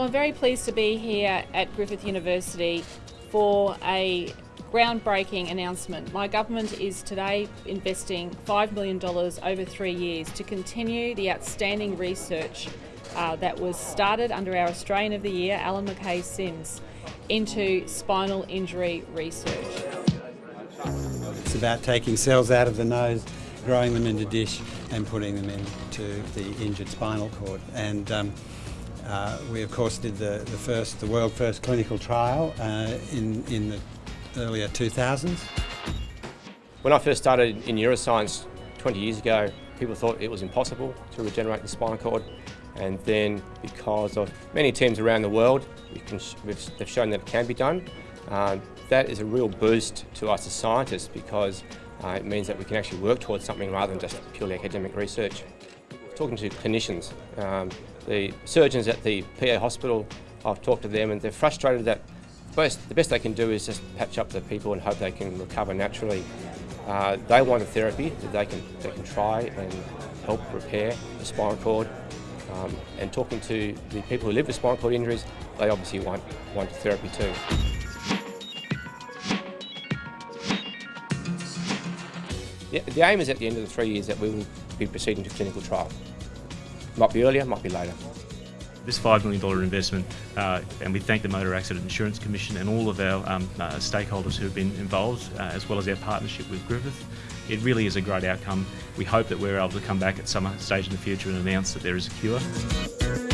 Well, I'm very pleased to be here at Griffith University for a groundbreaking announcement. My government is today investing $5 million over three years to continue the outstanding research uh, that was started under our Australian of the Year, Alan Mackay-Sim, into spinal injury research. It's about taking cells out of the nose, growing them into dish and putting them into the injured spinal cord. And um, uh, we of course did the, the first, the world first clinical trial uh, in, in the earlier 2000s. When I first started in neuroscience 20 years ago, people thought it was impossible to regenerate the spinal cord. And then because of many teams around the world, we can, they've shown that it can be done. Uh, that is a real boost to us as scientists because uh, it means that we can actually work towards something rather than just purely academic research. Talking to clinicians, um, the surgeons at the PA hospital, I've talked to them and they're frustrated that best, the best they can do is just patch up the people and hope they can recover naturally. Uh, they want a therapy that they can, they can try and help repair the spinal cord. Um, and talking to the people who live with spinal cord injuries, they obviously want, want therapy too. The, the aim is at the end of the three years that we will be proceeding to clinical trial. Might be earlier, might be later. This $5 million investment, uh, and we thank the Motor Accident Insurance Commission and all of our um, uh, stakeholders who have been involved, uh, as well as our partnership with Griffith. It really is a great outcome. We hope that we're able to come back at some stage in the future and announce that there is a cure.